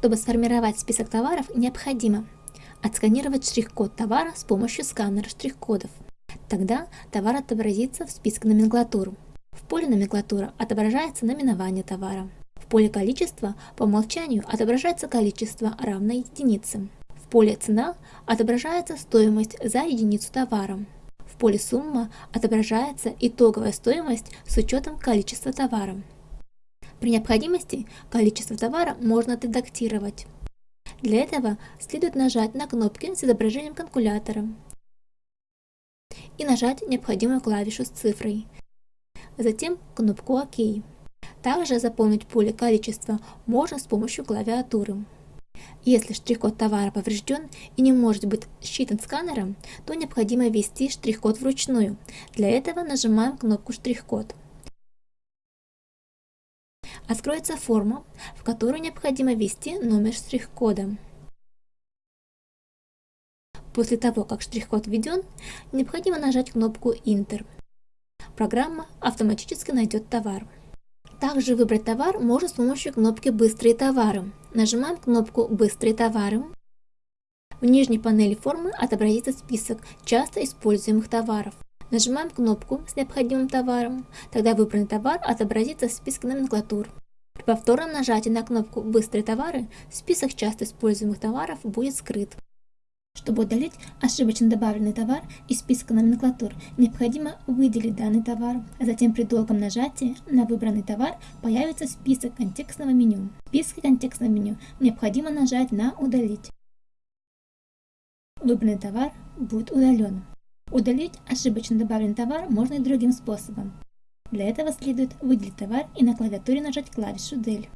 Чтобы сформировать список товаров, необходимо отсканировать штрих-код товара с помощью сканера штрих-кодов. Тогда товар отобразится в списке номенклатуры. В поле номенклатура отображается наименование товара. В поле количество по умолчанию отображается количество равное единице. В поле цена отображается стоимость за единицу товара. В поле сумма отображается итоговая стоимость с учетом количества товара. При необходимости количество товара можно отредактировать. Для этого следует нажать на кнопки с изображением калькулятора и нажать необходимую клавишу с цифрой, затем кнопку ОК. Также заполнить поле количества можно с помощью клавиатуры. Если штрих-код товара поврежден и не может быть считан сканером, то необходимо ввести штрих-код вручную. Для этого нажимаем кнопку «Штрих-код». Откроется форма, в которую необходимо ввести номер штрих-кода. После того, как штрих-код введен, необходимо нажать кнопку «Enter». Программа автоматически найдет товар. Также выбрать товар можно с помощью кнопки «Быстрые товары». Нажимаем кнопку «Быстрые товары». В нижней панели формы отобразится список часто используемых товаров. Нажимаем кнопку с необходимым товаром, тогда выбранный товар отобразится в списке номенклатур. При повторном нажатии на кнопку «Быстрые товары» список часто используемых товаров будет скрыт. Чтобы удалить ошибочно добавленный товар из списка номенклатур, необходимо выделить данный товар, а затем при долгом нажатии на выбранный товар появится список контекстного меню. В списке контекстного меню необходимо нажать на «Удалить». Выбранный товар будет удален. Удалить ошибочно добавленный товар можно и другим способом. Для этого следует выделить товар и на клавиатуре нажать клавишу Del.